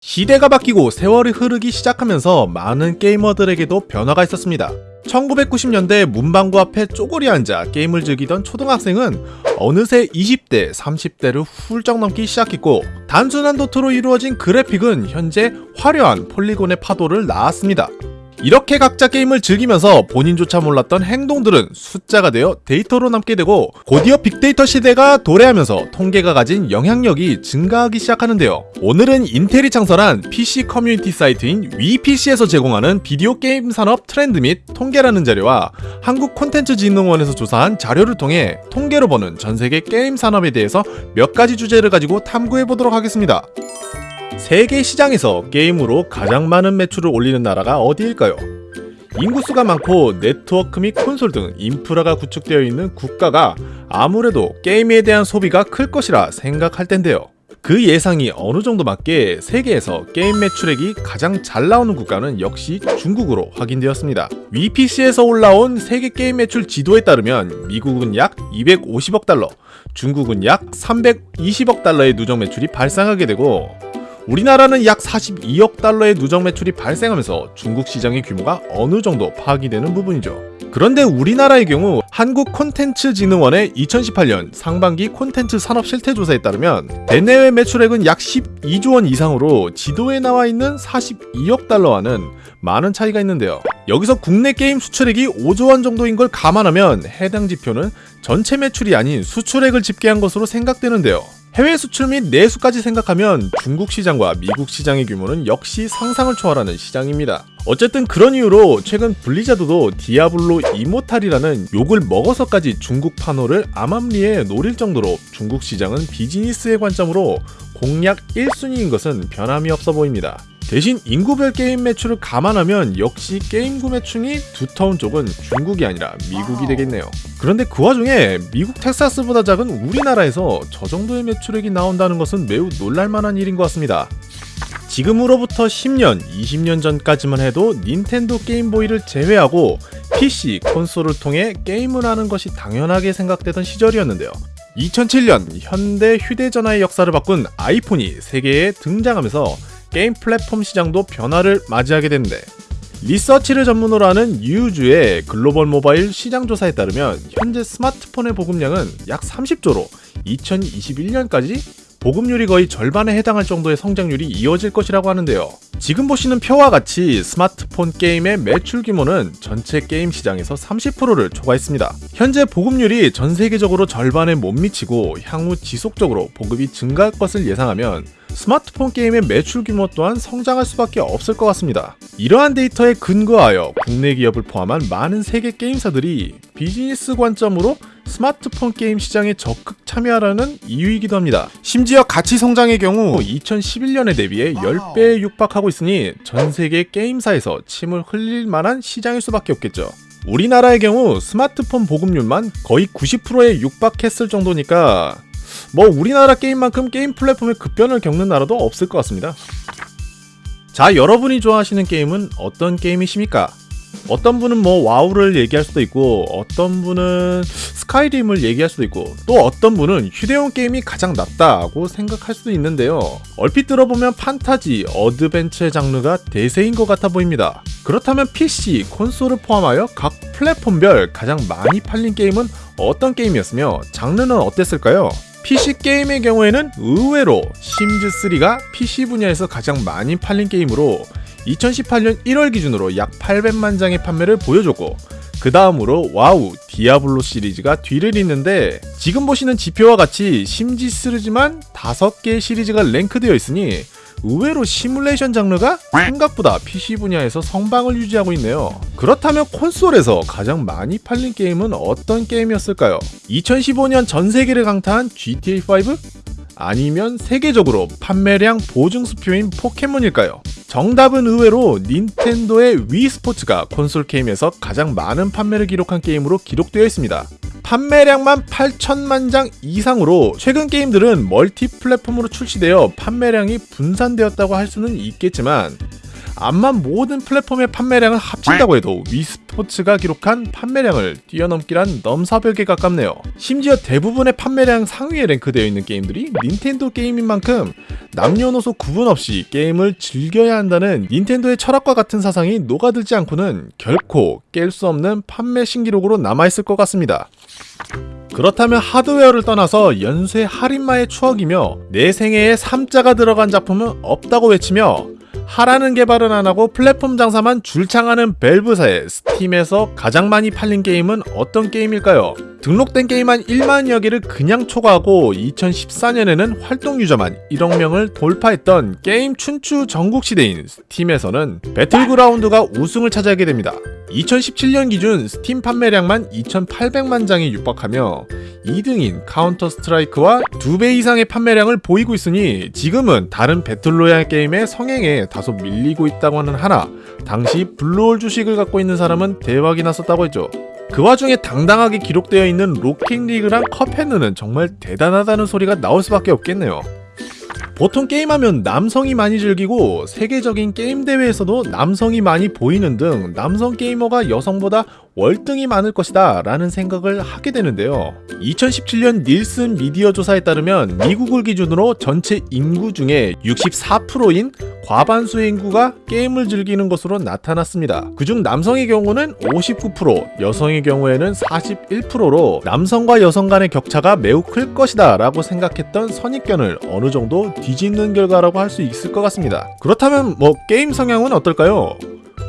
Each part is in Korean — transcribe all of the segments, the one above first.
시대가 바뀌고 세월이 흐르기 시작하면서 많은 게이머들에게도 변화가 있었습니다. 1990년대 문방구 앞에 쪼그리 앉아 게임을 즐기던 초등학생은 어느새 20대, 30대를 훌쩍 넘기 시작했고 단순한 도트로 이루어진 그래픽은 현재 화려한 폴리곤의 파도를 낳았습니다. 이렇게 각자 게임을 즐기면서 본인조차 몰랐던 행동들은 숫자가 되어 데이터로 남게 되고 곧이어 빅데이터 시대가 도래하면서 통계가 가진 영향력이 증가하기 시작하는데요. 오늘은 인텔이 창설한 PC 커뮤니티 사이트인 WePC에서 제공하는 비디오 게임 산업 트렌드 및 통계라는 자료와 한국 콘텐츠진흥원에서 조사한 자료를 통해 통계로 보는 전 세계 게임 산업에 대해서 몇 가지 주제를 가지고 탐구해 보도록 하겠습니다. 세계 시장에서 게임으로 가장 많은 매출을 올리는 나라가 어디일까요? 인구수가 많고 네트워크 및 콘솔 등 인프라가 구축되어 있는 국가가 아무래도 게임에 대한 소비가 클 것이라 생각할 텐데요. 그 예상이 어느 정도 맞게 세계에서 게임 매출액이 가장 잘 나오는 국가는 역시 중국으로 확인되었습니다. WePC에서 올라온 세계 게임 매출 지도에 따르면 미국은 약 250억 달러, 중국은 약 320억 달러의 누적 매출이 발생하게 되고 우리나라는 약 42억 달러의 누적 매출이 발생하면서 중국 시장의 규모가 어느 정도 파악이 되는 부분이죠. 그런데 우리나라의 경우 한국콘텐츠진흥원의 2018년 상반기 콘텐츠 산업 실태조사에 따르면 대내외 매출액은 약 12조 원 이상으로 지도에 나와 있는 42억 달러와는 많은 차이가 있는데요. 여기서 국내 게임 수출액이 5조 원 정도인 걸 감안하면 해당 지표는 전체 매출이 아닌 수출액을 집계한 것으로 생각되는데요. 해외 수출 및 내수까지 생각하면 중국 시장과 미국 시장의 규모는 역시 상상을 초월하는 시장입니다. 어쨌든 그런 이유로 최근 블리자드도 디아블로 이모탈이라는 욕을 먹어서까지 중국 판호를 암암리에 노릴 정도로 중국 시장은 비즈니스의 관점으로 공략 1순위인 것은 변함이 없어 보입니다. 대신 인구별 게임 매출을 감안하면 역시 게임 구매층이 두터운 쪽은 중국이 아니라 미국이 되겠네요. 그런데 그 와중에 미국 텍사스보다 작은 우리나라에서 저 정도의 매출액이 나온다는 것은 매우 놀랄만한 일인 것 같습니다. 지금으로부터 10년, 20년 전까지만 해도 닌텐도 게임보이를 제외하고 PC, 콘솔을 통해 게임을 하는 것이 당연하게 생각되던 시절이었는데요. 2007년 현대 휴대전화의 역사를 바꾼 아이폰이 세계에 등장하면서 게임 플랫폼 시장도 변화를 맞이하게 되는데 리서치를 전문으로 하는 유주의 글로벌 모바일 시장 조사에 따르면 현재 스마트폰의 보급량은 약 30조로 2021년까지 보급률이 거의 절반에 해당할 정도의 성장률이 이어질 것이라고 하는데요. 지금 보시는 표와 같이 스마트폰 게임의 매출 규모는 전체 게임 시장에서 30%를 초과했습니다. 현재 보급률이 전 세계적으로 절반에 못 미치고 향후 지속적으로 보급이 증가할 것을 예상하면 스마트폰 게임의 매출 규모 또한 성장할 수밖에 없을 것 같습니다. 이러한 데이터에 근거하여 국내 기업을 포함한 많은 세계 게임사들이 비즈니스 관점으로 스마트폰 게임 시장에 적극 참여하라는 이유이기도 합니다. 심지어 가치 성장의 경우 2011년에 대비해 10배에 육박하고 있으니 전 세계 게임사에서 침을 흘릴 만한 시장일 수밖에 없겠죠. 우리나라의 경우 스마트폰 보급률만 거의 90%에 육박했을 정도니까 뭐 우리나라 게임만큼 게임 플랫폼의 급변을 겪는 나라도 없을 것 같습니다. 자, 여러분이 좋아하시는 게임은 어떤 게임이십니까? 어떤 분은 뭐 와우를 얘기할 수도 있고 어떤 분은 스카이림을 얘기할 수도 있고 또 어떤 분은 휴대용 게임이 가장 낫다고 생각할 수도 있는데요. 얼핏 들어보면 판타지, 어드벤처 장르가 대세인 것 같아 보입니다. 그렇다면 PC, 콘솔을 포함하여 각 플랫폼별 가장 많이 팔린 게임은 어떤 게임이었으며 장르는 어땠을까요? PC 게임의 경우에는 의외로 심즈3가 PC 분야에서 가장 많이 팔린 게임으로 2018년 1월 기준으로 약 800만 장의 판매를 보여줬고 그 다음으로 와우, 디아블로 시리즈가 뒤를 잇는데 지금 보시는 지표와 같이 심즈 시리즈만 5개의 시리즈가 랭크되어 있으니 의외로 시뮬레이션 장르가 생각보다 PC 분야에서 선방을 유지하고 있네요. 그렇다면 콘솔에서 가장 많이 팔린 게임은 어떤 게임이었을까요? 2015년 전 세계를 강타한 GTA5? 아니면 세계적으로 판매량 보증 수표인 포켓몬일까요? 정답은 의외로 닌텐도의 위 스포츠가 콘솔 게임에서 가장 많은 판매를 기록한 게임으로 기록되어 있습니다. 판매량만 8천만 장 이상으로 최근 게임들은 멀티 플랫폼으로 출시되어 판매량이 분산되었다고 할 수는 있겠지만 암만 모든 플랫폼의 판매량을 합친다고 해도 위스포츠가 기록한 판매량을 뛰어넘기란 넘사벽에 가깝네요. 심지어 대부분의 판매량 상위에 랭크되어 있는 게임들이 닌텐도 게임인 만큼 남녀노소 구분 없이 게임을 즐겨야 한다는 닌텐도의 철학과 같은 사상이 녹아들지 않고는 결코 깰 수 없는 판매 신기록으로 남아있을 것 같습니다. 그렇다면 하드웨어를 떠나서 연쇄 할인마의 추억이며 내 생애에 3자가 들어간 작품은 없다고 외치며 하라는 개발은 안 하고 플랫폼 장사만 줄창하는 밸브사의 스팀에서 가장 많이 팔린 게임은 어떤 게임일까요? 등록된 게임 한 1만여 개를 그냥 초과하고 2014년에는 활동 유저만 1억 명을 돌파했던 게임 춘추 전국 시대인 스팀에서는 배틀그라운드가 우승을 차지하게 됩니다. 2017년 기준 스팀 판매량만 2,800만 장에 육박하며 2등인 카운터 스트라이크와 2배 이상의 판매량을 보이고 있으니 지금은 다른 배틀로얄 게임의 성행에 다소 밀리고 있다고 하는 하나 당시 블루홀 주식을 갖고 있는 사람은 대박이 났었다고 했죠. 그 와중에 당당하게 기록되어 있는 로켓 리그랑 컵헤드는 정말 대단하다는 소리가 나올 수밖에 없겠네요. 보통 게임하면 남성이 많이 즐기고 세계적인 게임 대회에서도 남성이 많이 보이는 등 남성 게이머가 여성보다 월등히 많을 것이다 라는 생각을 하게 되는데요. 2017년 닐슨 미디어 조사에 따르면 미국을 기준으로 전체 인구 중에 64%인 과반수의 인구가 게임을 즐기는 것으로 나타났습니다. 그중 남성의 경우는 59%, 여성의 경우에는 41%로 남성과 여성 간의 격차가 매우 클 것이다 라고 생각했던 선입견을 어느 정도 뒤집는 결과라고 할 수 있을 것 같습니다. 그렇다면 뭐 게임 성향은 어떨까요?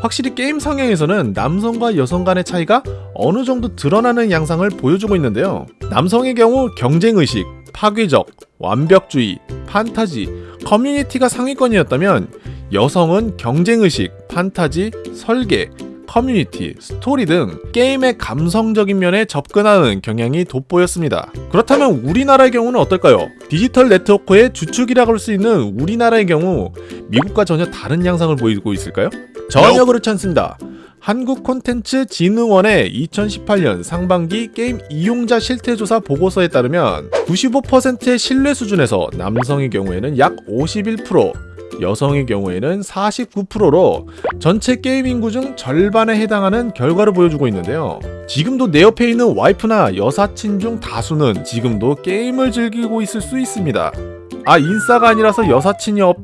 확실히 게임 성향에서는 남성과 여성 간의 차이가 어느 정도 드러나는 양상을 보여주고 있는데요. 남성의 경우 경쟁의식, 파괴적, 완벽주의, 판타지, 커뮤니티가 상위권이었다면 여성은 경쟁의식, 판타지, 설계, 커뮤니티, 스토리 등 게임의 감성적인 면에 접근하는 경향이 돋보였습니다. 그렇다면 우리나라의 경우는 어떨까요? 디지털 네트워크의 주축이라고 할 수 있는 우리나라의 경우 미국과 전혀 다른 양상을 보이고 있을까요? 전혀 그렇지 않습니다. 한국콘텐츠진흥원의 2018년 상반기 게임 이용자 실태조사 보고서에 따르면 95%의 신뢰 수준에서 남성의 경우에는 약 51%, 여성의 경우에는 49%로 전체 게임 인구 중 절반에 해당하는 결과를 보여주고 있는데요. 지금도 내 옆에 있는 와이프나 여사친 중 다수는 지금도 게임을 즐기고 있을 수 있습니다. 아 인싸가 아니라서 여사친이 없...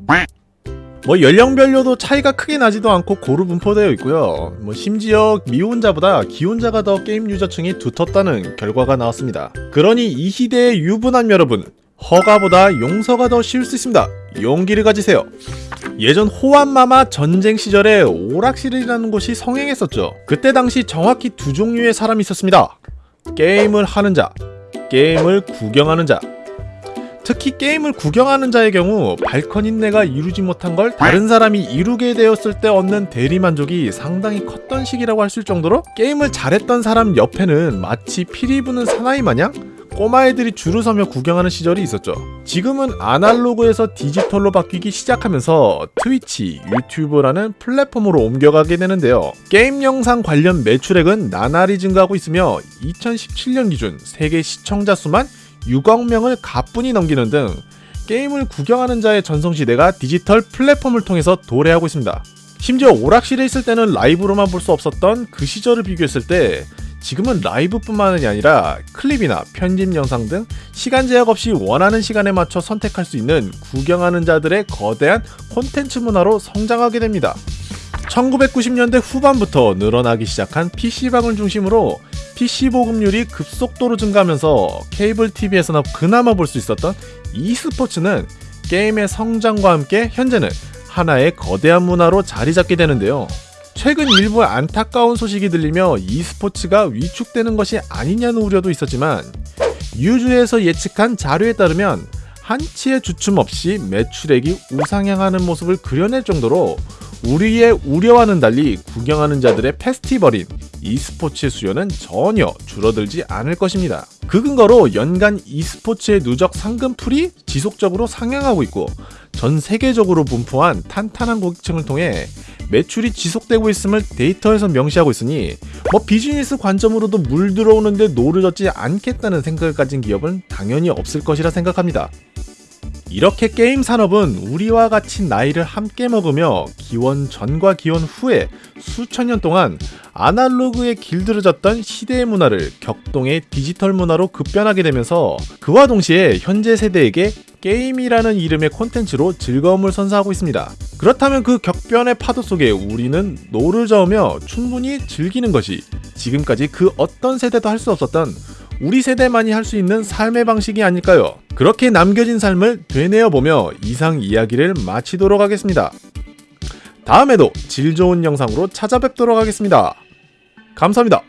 뭐 연령별로도 차이가 크게 나지도 않고 고루 분포되어 있고요. 뭐 심지어 미혼자보다 기혼자가 더 게임 유저층이 두텁다는 결과가 나왔습니다. 그러니 이 시대의 유부남 여러분, 허가보다 용서가 더 쉬울 수 있습니다. 용기를 가지세요. 예전 호환마마 전쟁 시절에 오락실이라는 곳이 성행했었죠. 그때 당시 정확히 두 종류의 사람이 있었습니다. 게임을 하는 자, 게임을 구경하는 자. 특히 게임을 구경하는 자의 경우 발컨인 내가 이루지 못한 걸 다른 사람이 이루게 되었을 때 얻는 대리만족이 상당히 컸던 시기라고 할 수 있을 정도로 게임을 잘했던 사람 옆에는 마치 피리 부는 사나이 마냥 꼬마애들이 줄을 서며 구경하는 시절이 있었죠. 지금은 아날로그에서 디지털로 바뀌기 시작하면서 트위치, 유튜브라는 플랫폼으로 옮겨가게 되는데요. 게임 영상 관련 매출액은 나날이 증가하고 있으며 2017년 기준 세계 시청자 수만 6억 명을 가뿐히 넘기는 등 게임을 구경하는 자의 전성시대가 디지털 플랫폼을 통해서 도래하고 있습니다. 심지어 오락실에 있을 때는 라이브로만 볼 수 없었던 그 시절을 비교했을 때 지금은 라이브뿐만이 아니라 클립이나 편집 영상 등 시간 제약 없이 원하는 시간에 맞춰 선택할 수 있는 구경하는 자들의 거대한 콘텐츠 문화로 성장하게 됩니다. 1990년대 후반부터 늘어나기 시작한 PC방을 중심으로 PC 보급률이 급속도로 증가하면서 케이블 TV에서나 그나마 볼 수 있었던 e스포츠는 게임의 성장과 함께 현재는 하나의 거대한 문화로 자리 잡게 되는데요. 최근 일부 안타까운 소식이 들리며 e스포츠가 위축되는 것이 아니냐는 우려도 있었지만 유주에서 예측한 자료에 따르면 한치의 주춤 없이 매출액이 우상향하는 모습을 그려낼 정도로 우리의 우려와는 달리 구경하는 자들의 페스티벌인 e스포츠의 수요는 전혀 줄어들지 않을 것입니다. 그 근거로 연간 e스포츠의 누적 상금 풀이 지속적으로 상향하고 있고 전 세계적으로 분포한 탄탄한 고객층을 통해 매출이 지속되고 있음을 데이터에서 명시하고 있으니 뭐 비즈니스 관점으로도 물 들어오는데 노를 젓지 않겠다는 생각을 가진 기업은 당연히 없을 것이라 생각합니다. 이렇게 게임 산업은 우리와 같이 나이를 함께 먹으며 기원 전과 기원 후에 수천 년 동안 아날로그에 길들여졌던 시대의 문화를 격동의 디지털 문화로 급변하게 되면서 그와 동시에 현재 세대에게 게임이라는 이름의 콘텐츠로 즐거움을 선사하고 있습니다. 그렇다면 그 격변의 파도 속에 우리는 노를 저으며 충분히 즐기는 것이 지금까지 그 어떤 세대도 할 수 없었던 우리 세대만이 할 수 있는 삶의 방식이 아닐까요? 그렇게 남겨진 삶을 되뇌어 보며 이상 이야기를 마치도록 하겠습니다. 다음에도 질 좋은 영상으로 찾아뵙도록 하겠습니다. 감사합니다.